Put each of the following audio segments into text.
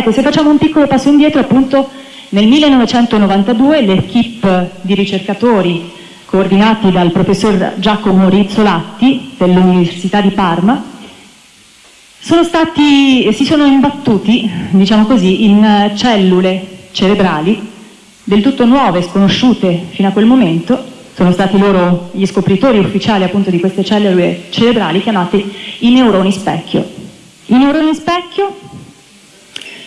Ecco, se facciamo un piccolo passo indietro, appunto nel 1992 l'equipe di ricercatori coordinati dal professor Giacomo Rizzolatti dell'Università di Parma sono stati, si sono imbattuti, diciamo così, in cellule cerebrali del tutto nuove, sconosciute fino a quel momento, sono stati loro gli scopritori ufficiali appunto di queste cellule cerebrali chiamate i neuroni specchio. I neuroni specchio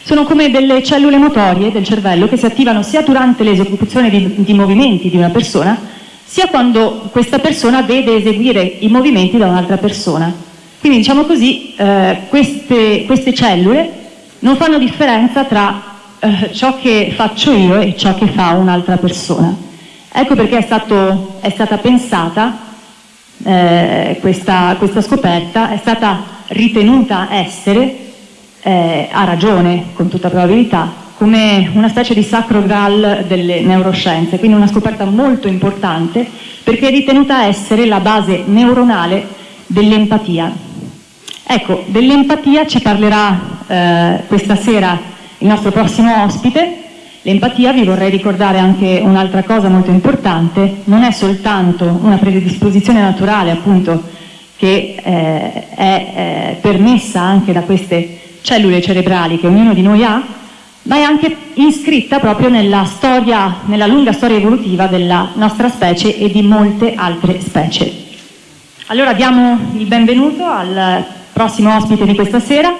sono come delle cellule motorie del cervello che si attivano sia durante l'esecuzione di, di movimenti di una persona, sia quando questa persona vede eseguire i movimenti da un'altra persona. Quindi diciamo così, eh, queste, queste, cellule non fanno differenza tra eh, ciò che faccio io e ciò che fa un'altra persona. Ecco perché è, stato, è stata pensata eh, questa, questa scoperta, è stata ritenuta essere eh, ha ragione, con tutta probabilità, come una specie di sacro graal delle neuroscienze, quindi una scoperta molto importante perché è ritenuta essere la base neuronale dell'empatia. Ecco, dell'empatia ci parlerà eh, questa sera il nostro prossimo ospite. L'empatia, vi vorrei ricordare anche un'altra cosa molto importante, non è soltanto una predisposizione naturale appunto che eh, è eh, permessa anche da queste cellule cerebrali che ognuno di noi ha, ma è anche iscritta proprio nella, storia, nella lunga storia evolutiva della nostra specie e di molte altre specie. Allora diamo il benvenuto al prossimo ospite di questa sera.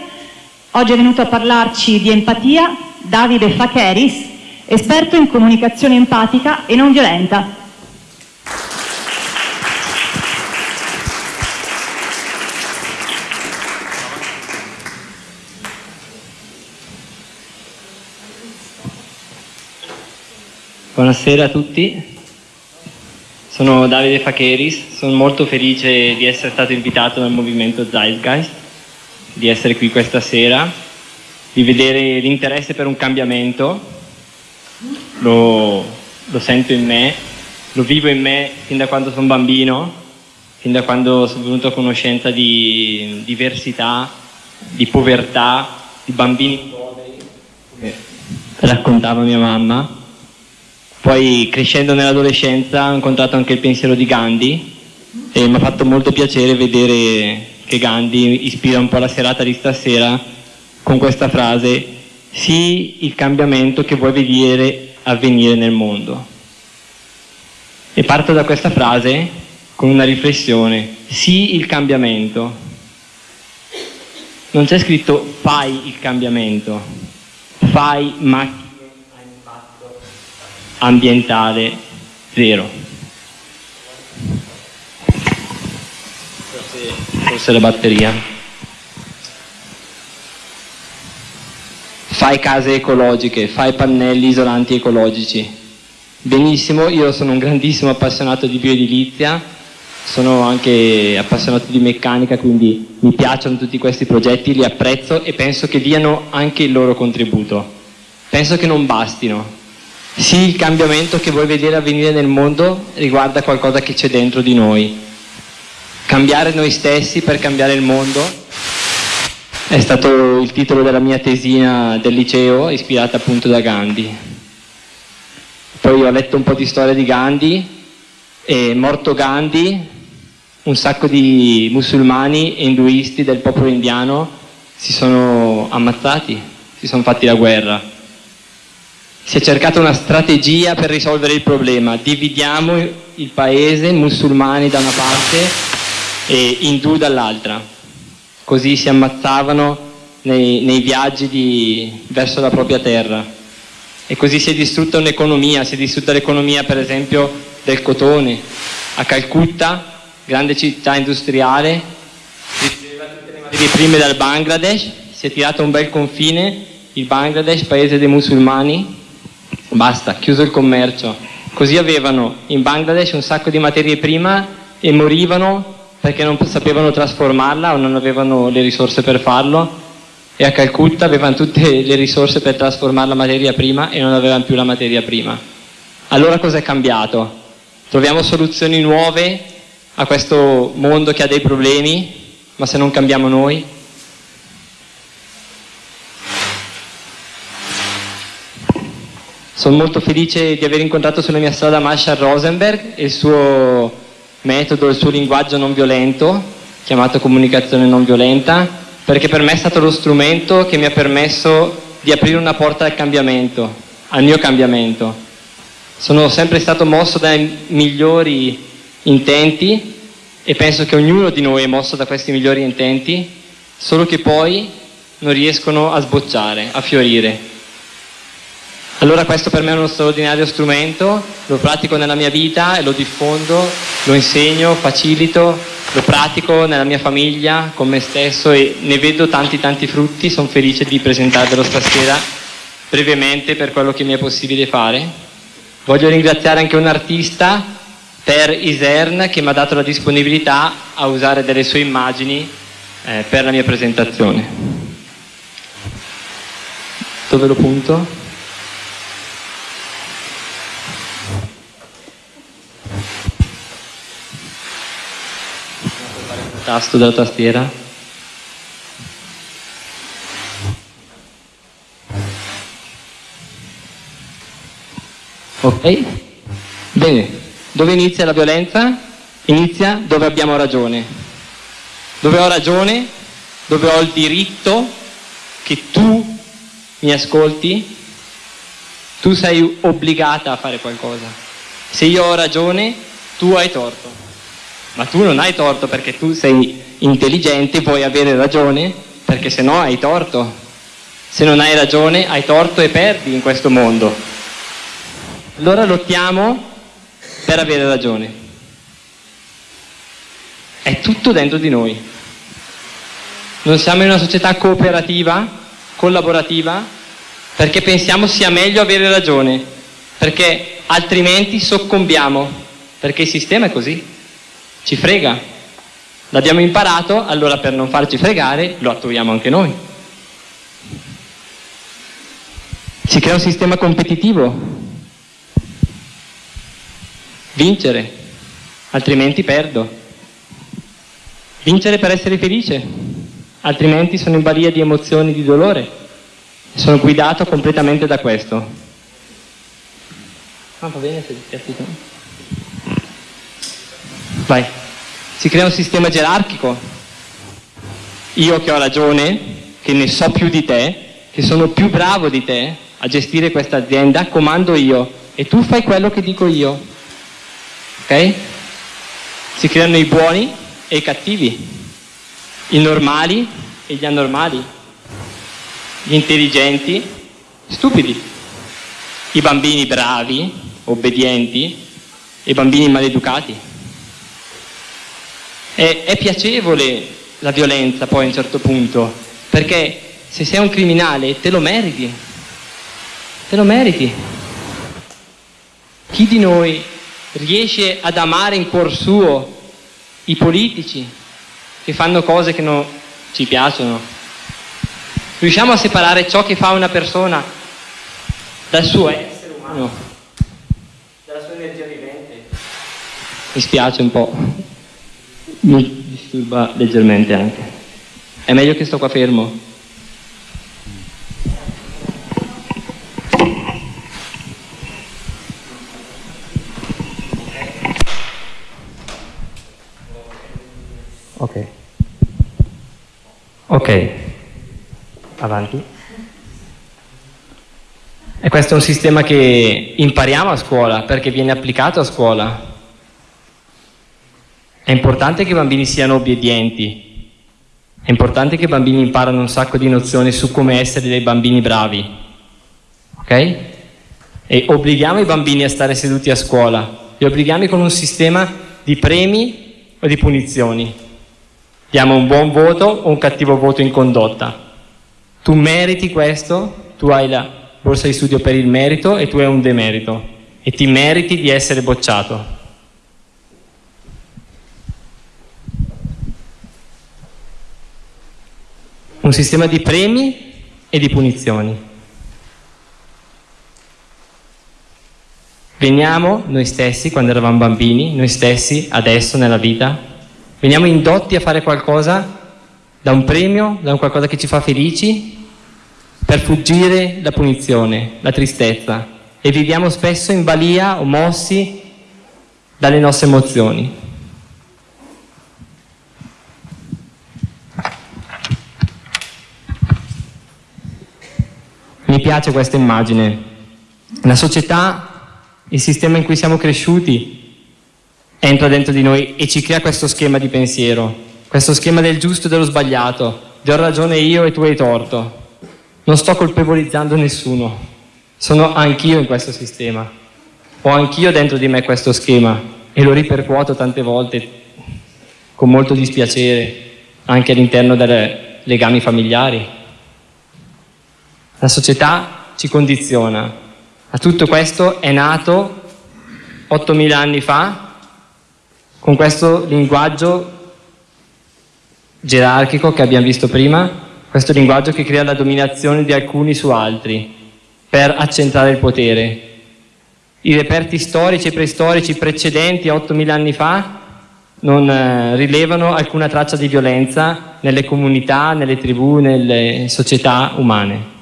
Oggi è venuto a parlarci di empatia Davide Facheris, esperto in comunicazione empatica e non violenta. Buonasera a tutti, sono Davide Facheris, sono molto felice di essere stato invitato dal movimento Zeitgeist, di essere qui questa sera, di vedere l'interesse per un cambiamento, lo, lo sento in me, lo vivo in me fin da quando sono bambino, fin da quando sono venuto a conoscenza di diversità, di povertà, di bambini poveri, come raccontava mia mamma poi crescendo nell'adolescenza ho incontrato anche il pensiero di Gandhi e mi ha fatto molto piacere vedere che Gandhi ispira un po' la serata di stasera con questa frase sii il cambiamento che vuoi vedere avvenire nel mondo. E parto da questa frase con una riflessione, sii il cambiamento. Non c'è scritto fai il cambiamento, fai macchina ambientale zero. Forse, forse la batteria. Fai case ecologiche, fai pannelli isolanti ecologici. Benissimo, io sono un grandissimo appassionato di bioedilizia, sono anche appassionato di meccanica, quindi mi piacciono tutti questi progetti, li apprezzo e penso che diano anche il loro contributo. Penso che non bastino, sì, il cambiamento che vuoi vedere avvenire nel mondo riguarda qualcosa che c'è dentro di noi. Cambiare noi stessi per cambiare il mondo è stato il titolo della mia tesina del liceo, ispirata appunto da Gandhi. Poi ho letto un po' di storia di Gandhi, e morto Gandhi, un sacco di musulmani e induisti del popolo indiano si sono ammazzati, si sono fatti la guerra si è cercata una strategia per risolvere il problema. Dividiamo il paese, musulmani da una parte e indù dall'altra. Così si ammazzavano nei, nei viaggi di, verso la propria terra. E così si è distrutta un'economia, si è distrutta l'economia per esempio del cotone. A Calcutta, grande città industriale, riceveva tutte le materie prime dal Bangladesh, si è tirato un bel confine, il Bangladesh, paese dei musulmani, Basta, chiuso il commercio. Così avevano in Bangladesh un sacco di materie prime e morivano perché non sapevano trasformarla o non avevano le risorse per farlo e a Calcutta avevano tutte le risorse per trasformare la materia prima e non avevano più la materia prima. Allora cosa è cambiato? Troviamo soluzioni nuove a questo mondo che ha dei problemi, ma se non cambiamo noi Sono molto felice di aver incontrato sulla mia strada Marshall Rosenberg e il suo metodo, il suo linguaggio non violento, chiamato comunicazione non violenta, perché per me è stato lo strumento che mi ha permesso di aprire una porta al cambiamento, al mio cambiamento. Sono sempre stato mosso dai migliori intenti e penso che ognuno di noi è mosso da questi migliori intenti, solo che poi non riescono a sbocciare, a fiorire. Allora questo per me è uno straordinario strumento, lo pratico nella mia vita e lo diffondo, lo insegno, facilito, lo pratico nella mia famiglia, con me stesso e ne vedo tanti tanti frutti, sono felice di presentarvelo stasera brevemente per quello che mi è possibile fare. Voglio ringraziare anche un artista, Per Isern, che mi ha dato la disponibilità a usare delle sue immagini eh, per la mia presentazione. Dove lo punto? Tasto della tastiera. Ok? Bene, dove inizia la violenza? Inizia dove abbiamo ragione. Dove ho ragione? Dove ho il diritto che tu mi ascolti? Tu sei obbligata a fare qualcosa. Se io ho ragione, tu hai torto. Ma tu non hai torto perché tu sei intelligente, puoi avere ragione, perché se no hai torto. Se non hai ragione, hai torto e perdi in questo mondo. Allora lottiamo per avere ragione. È tutto dentro di noi. Non siamo in una società cooperativa, collaborativa, perché pensiamo sia meglio avere ragione, perché altrimenti soccombiamo, perché il sistema è così ci frega. L'abbiamo imparato, allora per non farci fregare lo attuiamo anche noi. Si crea un sistema competitivo. Vincere, altrimenti perdo. Vincere per essere felice, altrimenti sono in balia di emozioni di dolore. Sono guidato completamente da questo. Ah, va bene se ti Vai. Si crea un sistema gerarchico. Io che ho ragione, che ne so più di te, che sono più bravo di te a gestire questa azienda, comando io e tu fai quello che dico io. Ok? Si creano i buoni e i cattivi, i normali e gli anormali, gli intelligenti, stupidi, i bambini bravi, obbedienti e i bambini maleducati. È, è piacevole la violenza poi a un certo punto, perché se sei un criminale te lo meriti, te lo meriti. Chi di noi riesce ad amare in cuor suo i politici che fanno cose che non ci piacciono? Riusciamo a separare ciò che fa una persona dal suo essere umano, dalla sua energia vivente? Mi spiace un po' mi disturba leggermente anche. È meglio che sto qua fermo. Ok. Ok. Avanti. E questo è un sistema che impariamo a scuola perché viene applicato a scuola è importante che i bambini siano obbedienti, è importante che i bambini imparano un sacco di nozioni su come essere dei bambini bravi, ok? E obblighiamo i bambini a stare seduti a scuola, li obblighiamo con un sistema di premi o di punizioni. Diamo un buon voto o un cattivo voto in condotta. Tu meriti questo, tu hai la borsa di studio per il merito e tu hai un demerito e ti meriti di essere bocciato. Un sistema di premi e di punizioni. Veniamo noi stessi, quando eravamo bambini, noi stessi adesso nella vita, veniamo indotti a fare qualcosa da un premio, da un qualcosa che ci fa felici, per fuggire la punizione, la tristezza. e viviamo spesso in balia o mossi dalle nostre emozioni. Piace questa immagine. La società, il sistema in cui siamo cresciuti, entra dentro di noi e ci crea questo schema di pensiero, questo schema del giusto e dello sbagliato, di ho ragione io e tu hai torto. Non sto colpevolizzando nessuno, sono anch'io in questo sistema, ho anch'io dentro di me questo schema e lo ripercuoto tante volte con molto dispiacere anche all'interno dei legami familiari. La società ci condiziona. A tutto questo è nato 8.000 anni fa con questo linguaggio gerarchico che abbiamo visto prima, questo linguaggio che crea la dominazione di alcuni su altri per accentrare il potere. I reperti storici e preistorici precedenti a 8.000 anni fa non eh, rilevano alcuna traccia di violenza nelle comunità, nelle tribù, nelle società umane.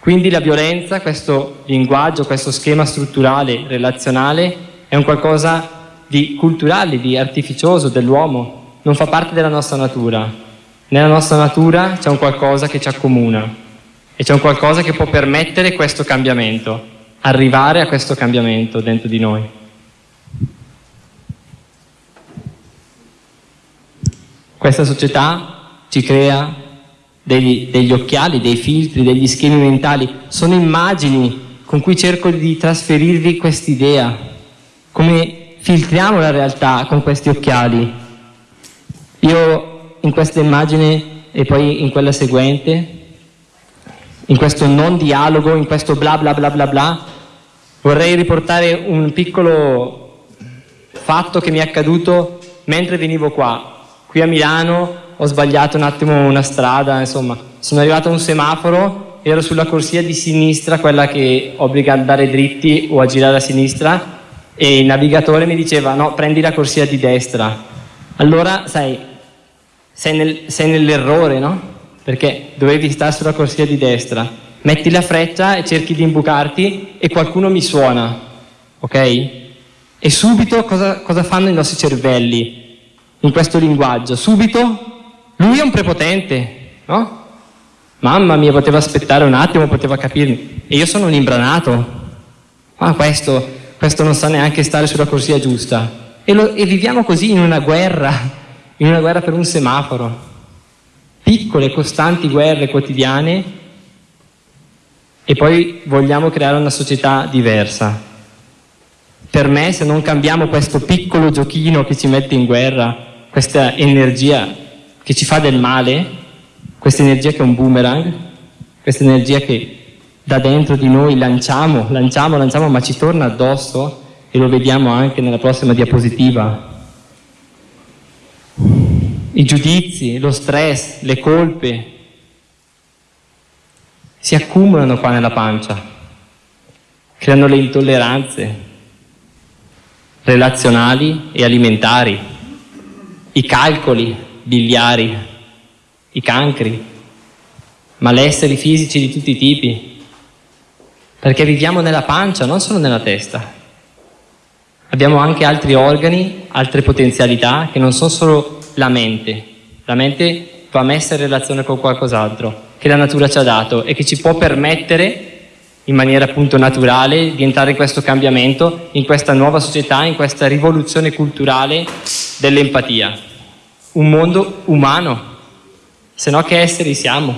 Quindi la violenza, questo linguaggio, questo schema strutturale, relazionale, è un qualcosa di culturale, di artificioso dell'uomo, non fa parte della nostra natura. Nella nostra natura c'è un qualcosa che ci accomuna e c'è un qualcosa che può permettere questo cambiamento, arrivare a questo cambiamento dentro di noi. Questa società ci crea degli, degli occhiali, dei filtri, degli schemi mentali, sono immagini con cui cerco di trasferirvi quest'idea, come filtriamo la realtà con questi occhiali. Io in questa immagine e poi in quella seguente, in questo non dialogo, in questo bla bla bla bla bla, vorrei riportare un piccolo fatto che mi è accaduto mentre venivo qua, qui a Milano, ho sbagliato un attimo una strada, insomma, sono arrivato a un semaforo, ero sulla corsia di sinistra, quella che obbliga a andare dritti o a girare a sinistra, e il navigatore mi diceva no, prendi la corsia di destra. Allora, sai, sei, nel, sei nell'errore, no? Perché dovevi stare sulla corsia di destra. Metti la freccia e cerchi di imbucarti e qualcuno mi suona, ok? E subito cosa, cosa fanno i nostri cervelli in questo linguaggio? Subito lui è un prepotente, no? Mamma mia, poteva aspettare un attimo, poteva capirmi. E io sono un imbranato. Ma questo, questo non sa neanche stare sulla corsia giusta. E, lo, e viviamo così in una guerra, in una guerra per un semaforo. Piccole, costanti guerre quotidiane e poi vogliamo creare una società diversa. Per me, se non cambiamo questo piccolo giochino che ci mette in guerra, questa energia che ci fa del male, questa energia che è un boomerang, questa energia che da dentro di noi lanciamo, lanciamo, lanciamo, ma ci torna addosso e lo vediamo anche nella prossima diapositiva. I giudizi, lo stress, le colpe si accumulano qua nella pancia, creano le intolleranze relazionali e alimentari, i calcoli biliari, i cancri, malesseri fisici di tutti i tipi, perché viviamo nella pancia, non solo nella testa. Abbiamo anche altri organi, altre potenzialità che non sono solo la mente. La mente va messa in relazione con qualcos'altro che la natura ci ha dato e che ci può permettere in maniera appunto naturale di entrare in questo cambiamento, in questa nuova società, in questa rivoluzione culturale dell'empatia un mondo umano, se no che esseri siamo?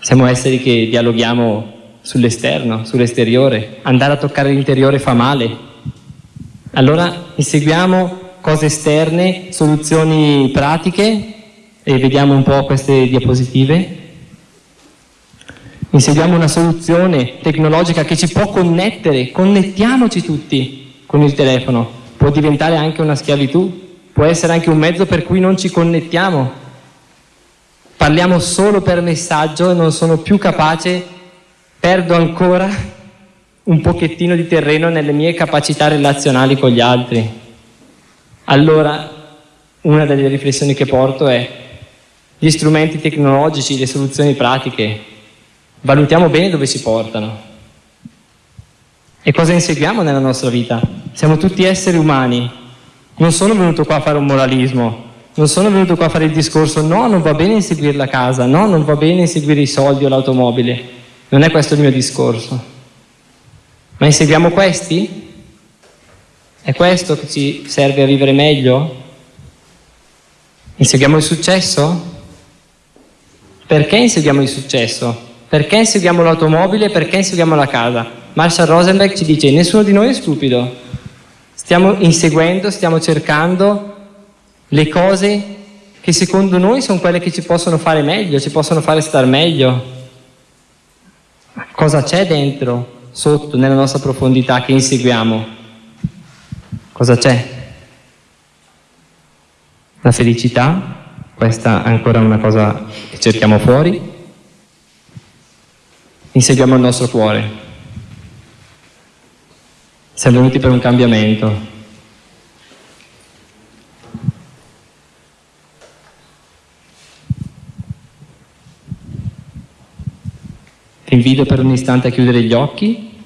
Siamo esseri che dialoghiamo sull'esterno, sull'esteriore, andare a toccare l'interiore fa male. Allora inseguiamo cose esterne, soluzioni pratiche e vediamo un po' queste diapositive insegniamo una soluzione tecnologica che ci può connettere, connettiamoci tutti con il telefono, può diventare anche una schiavitù, può essere anche un mezzo per cui non ci connettiamo, parliamo solo per messaggio e non sono più capace, perdo ancora un pochettino di terreno nelle mie capacità relazionali con gli altri. Allora, una delle riflessioni che porto è gli strumenti tecnologici, le soluzioni pratiche, valutiamo bene dove ci portano. E cosa inseguiamo nella nostra vita? Siamo tutti esseri umani. Non sono venuto qua a fare un moralismo, non sono venuto qua a fare il discorso no, non va bene inseguire la casa, no, non va bene inseguire i soldi o l'automobile. Non è questo il mio discorso. Ma inseguiamo questi? È questo che ci serve a vivere meglio? Inseguiamo il successo? Perché inseguiamo il successo? Perché inseguiamo l'automobile? Perché inseguiamo la casa? Marshall Rosenberg ci dice nessuno di noi è stupido. Stiamo inseguendo, stiamo cercando le cose che secondo noi sono quelle che ci possono fare meglio, ci possono fare star meglio. Cosa c'è dentro, sotto, nella nostra profondità che inseguiamo? Cosa c'è? La felicità, questa è ancora una cosa che cerchiamo fuori. Inseguiamo il nostro cuore. Siamo venuti per un cambiamento. Ti invito per un istante a chiudere gli occhi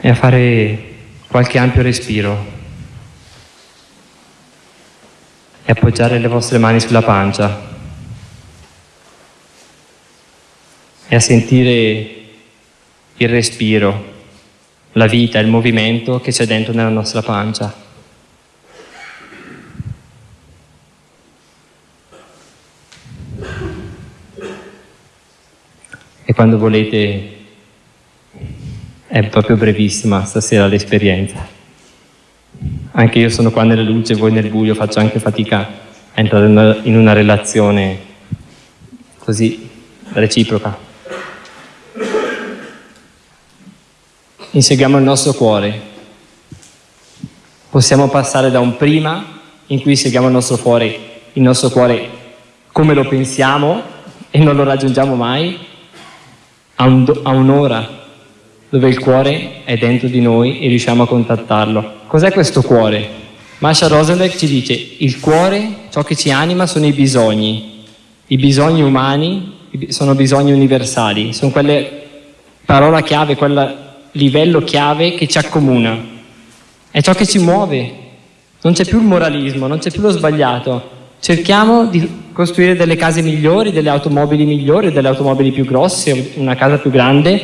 e a fare qualche ampio respiro e appoggiare le vostre mani sulla pancia e a sentire il respiro, la vita, il movimento che c'è dentro nella nostra pancia. e quando volete è proprio brevissima stasera l'esperienza. Anche io sono qua nella luce, voi nel buio, faccio anche fatica a entrare in una relazione così reciproca. Inseguiamo il nostro cuore. Possiamo passare da un prima in cui seguiamo il nostro cuore, il nostro cuore come lo pensiamo e non lo raggiungiamo mai, a, un, a un'ora dove il cuore è dentro di noi e riusciamo a contattarlo. Cos'è questo cuore? Masha Rosenberg ci dice, il cuore, ciò che ci anima sono i bisogni. I bisogni umani sono bisogni universali, sono quelle parola chiave, quel livello chiave che ci accomuna. È ciò che ci muove. Non c'è più il moralismo, non c'è più lo sbagliato. Cerchiamo di costruire delle case migliori, delle automobili migliori, delle automobili più grosse, una casa più grande,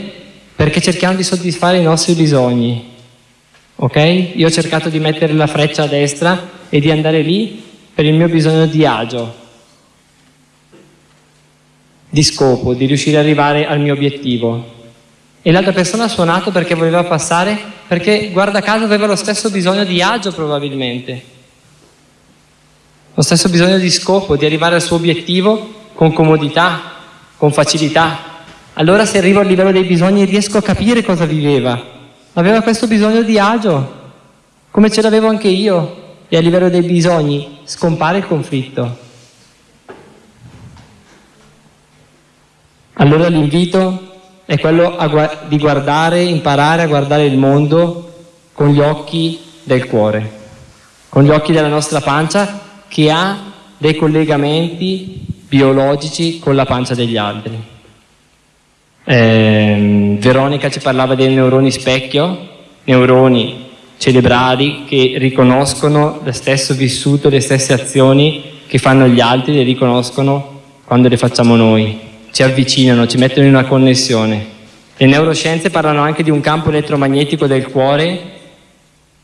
perché cerchiamo di soddisfare i nostri bisogni. Ok? Io ho cercato di mettere la freccia a destra e di andare lì per il mio bisogno di agio, di scopo, di riuscire ad arrivare al mio obiettivo. E l'altra persona ha suonato perché voleva passare, perché guarda caso aveva lo stesso bisogno di agio probabilmente lo stesso bisogno di scopo, di arrivare al suo obiettivo con comodità, con facilità. Allora se arrivo al livello dei bisogni riesco a capire cosa viveva. Aveva questo bisogno di agio, come ce l'avevo anche io, e a livello dei bisogni scompare il conflitto. Allora l'invito è quello gu di guardare, imparare a guardare il mondo con gli occhi del cuore, con gli occhi della nostra pancia che ha dei collegamenti biologici con la pancia degli altri. Eh, Veronica ci parlava dei neuroni specchio, neuroni cerebrali che riconoscono lo stesso vissuto, le stesse azioni che fanno gli altri, le riconoscono quando le facciamo noi, ci avvicinano, ci mettono in una connessione. Le neuroscienze parlano anche di un campo elettromagnetico del cuore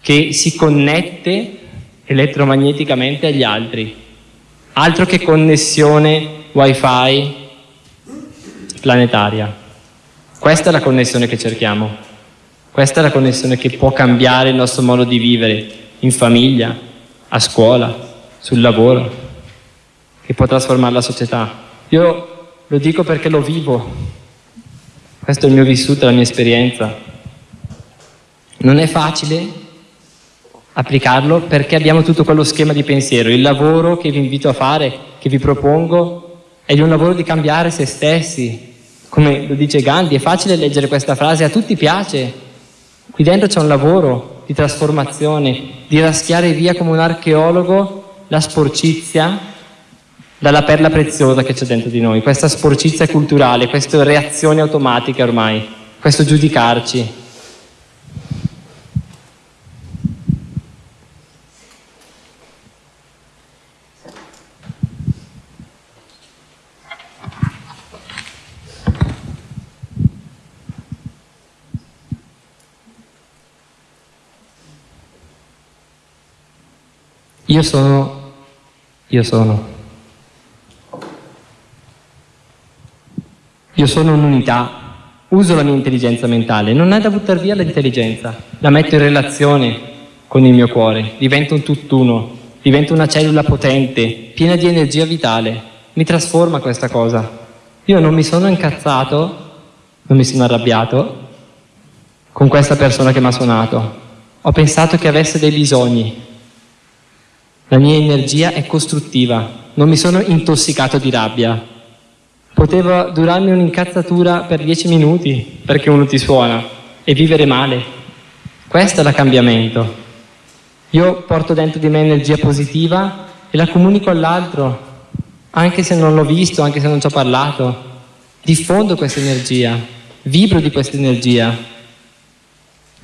che si connette elettromagneticamente agli altri. Altro che connessione wifi planetaria. Questa è la connessione che cerchiamo. Questa è la connessione che può cambiare il nostro modo di vivere in famiglia, a scuola, sul lavoro, che può trasformare la società. Io lo dico perché lo vivo. Questo è il mio vissuto, la mia esperienza. Non è facile applicarlo perché abbiamo tutto quello schema di pensiero. Il lavoro che vi invito a fare, che vi propongo, è di un lavoro di cambiare se stessi. Come lo dice Gandhi, è facile leggere questa frase, a tutti piace. Qui dentro c'è un lavoro di trasformazione, di raschiare via come un archeologo la sporcizia dalla perla preziosa che c'è dentro di noi, questa sporcizia culturale, queste reazioni automatiche ormai, questo giudicarci. Io sono, io sono. Io sono un'unità, uso la mia intelligenza mentale, non è da buttare via l'intelligenza, la metto in relazione con il mio cuore, divento un tutt'uno, divento una cellula potente, piena di energia vitale, mi trasforma questa cosa. Io non mi sono incazzato, non mi sono arrabbiato con questa persona che mi ha suonato, ho pensato che avesse dei bisogni, la mia energia è costruttiva, non mi sono intossicato di rabbia. Poteva durarmi un'incazzatura per dieci minuti perché uno ti suona e vivere male. Questo è il cambiamento. Io porto dentro di me energia positiva e la comunico all'altro, anche se non l'ho visto, anche se non ci ho parlato. Diffondo questa energia, vibro di questa energia.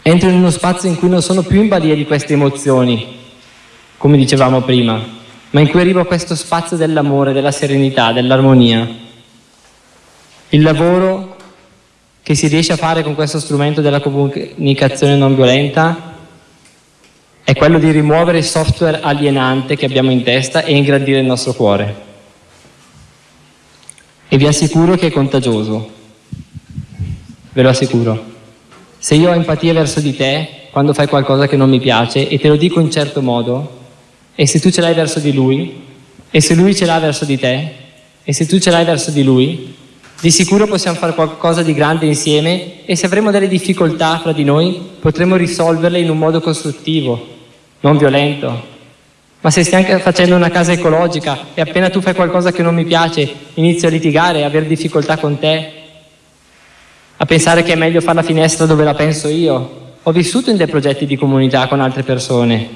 Entro in uno spazio in cui non sono più in balia di queste emozioni, come dicevamo prima, ma in cui arrivo a questo spazio dell'amore, della serenità, dell'armonia. Il lavoro che si riesce a fare con questo strumento della comunicazione non violenta è quello di rimuovere il software alienante che abbiamo in testa e ingrandire il nostro cuore. E vi assicuro che è contagioso, ve lo assicuro. Se io ho empatia verso di te, quando fai qualcosa che non mi piace, e te lo dico in certo modo, e se tu ce l'hai verso di lui, e se lui ce l'ha verso di te, e se tu ce l'hai verso di lui, di sicuro possiamo fare qualcosa di grande insieme e se avremo delle difficoltà fra di noi potremo risolverle in un modo costruttivo, non violento. Ma se stiamo facendo una casa ecologica e appena tu fai qualcosa che non mi piace inizio a litigare, a avere difficoltà con te, a pensare che è meglio fare la finestra dove la penso io. Ho vissuto in dei progetti di comunità con altre persone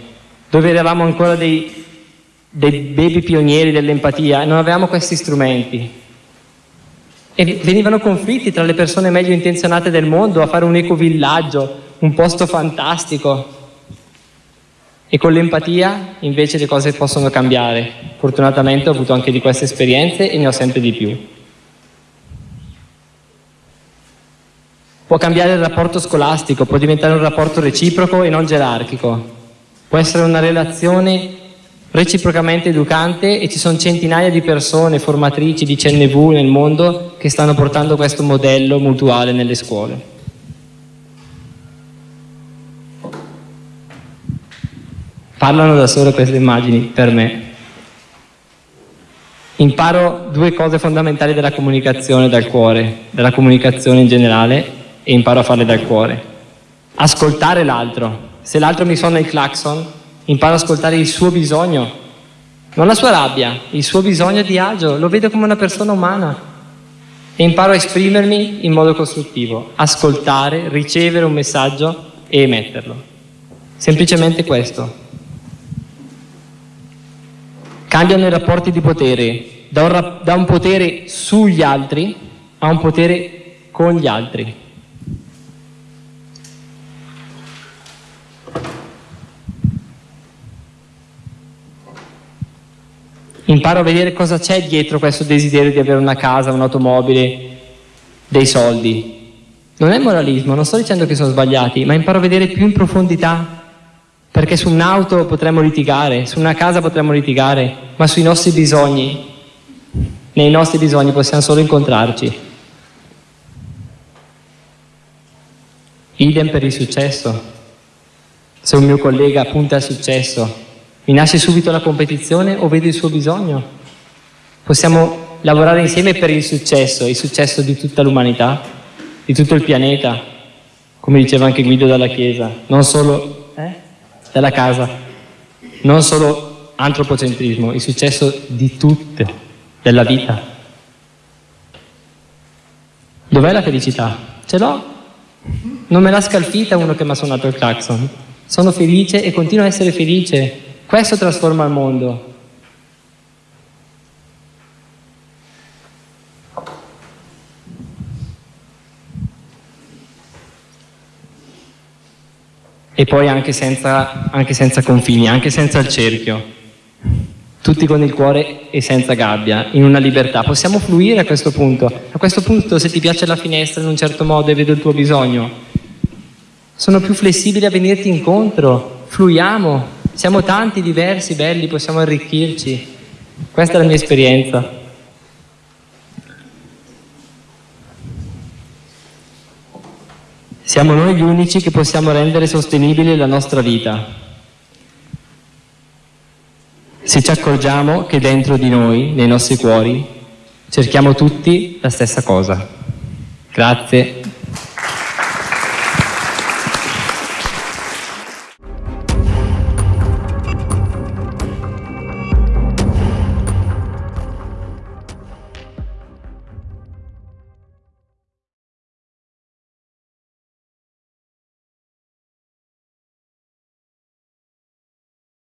dove eravamo ancora dei, dei baby pionieri dell'empatia e non avevamo questi strumenti. E venivano conflitti tra le persone meglio intenzionate del mondo a fare un ecovillaggio, un posto fantastico. E con l'empatia invece le cose possono cambiare. Fortunatamente ho avuto anche di queste esperienze e ne ho sempre di più. Può cambiare il rapporto scolastico, può diventare un rapporto reciproco e non gerarchico. Può essere una relazione reciprocamente educante e ci sono centinaia di persone, formatrici di CNV nel mondo che stanno portando questo modello mutuale nelle scuole. Parlano da sole queste immagini per me. Imparo due cose fondamentali della comunicazione dal cuore, della comunicazione in generale e imparo a farle dal cuore. Ascoltare l'altro, se l'altro mi suona il clacson, imparo ad ascoltare il suo bisogno, non la sua rabbia, il suo bisogno di agio, lo vedo come una persona umana e imparo a esprimermi in modo costruttivo, ascoltare, ricevere un messaggio e emetterlo. Semplicemente questo. Cambiano i rapporti di potere, da un, da un potere sugli altri a un potere con gli altri. Imparo a vedere cosa c'è dietro questo desiderio di avere una casa, un'automobile, dei soldi. Non è moralismo, non sto dicendo che sono sbagliati, ma imparo a vedere più in profondità. Perché su un'auto potremmo litigare, su una casa potremmo litigare, ma sui nostri bisogni, nei nostri bisogni possiamo solo incontrarci. Idem per il successo. Se un mio collega punta al successo, mi nasce subito la competizione o vedo il suo bisogno? Possiamo lavorare insieme per il successo, il successo di tutta l'umanità, di tutto il pianeta, come diceva anche Guido dalla Chiesa, non solo eh? dalla casa, non solo antropocentrismo, il successo di tutte, della vita. Dov'è la felicità? Ce l'ho. Non me l'ha scalfita uno che mi ha suonato il clacson. Sono felice e continuo a essere felice. Questo trasforma il mondo. E poi anche senza, anche senza confini, anche senza il cerchio tutti con il cuore e senza gabbia, in una libertà. Possiamo fluire a questo punto. A questo punto se ti piace la finestra in un certo modo e vedo il tuo bisogno, sono più flessibile a venirti incontro, fluiamo, siamo tanti, diversi, belli, possiamo arricchirci. Questa è la mia esperienza. Siamo noi gli unici che possiamo rendere sostenibile la nostra vita se ci accorgiamo che dentro di noi, nei nostri cuori, cerchiamo tutti la stessa cosa. Grazie.